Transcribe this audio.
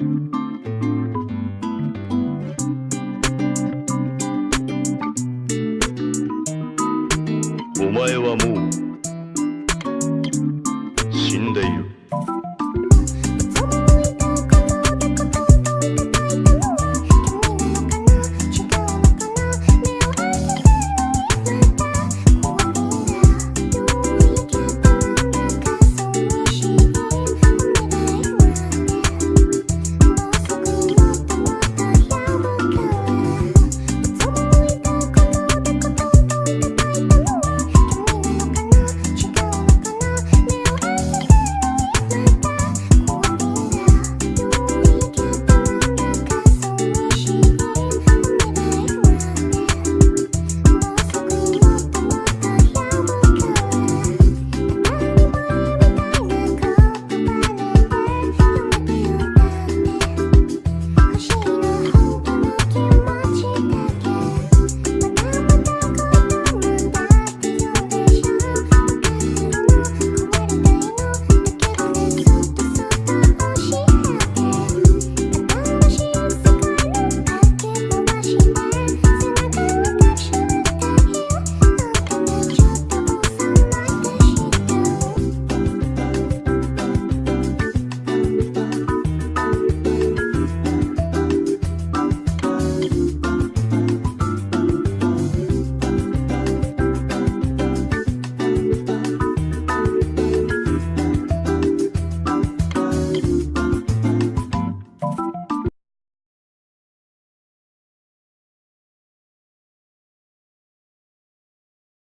お前はもう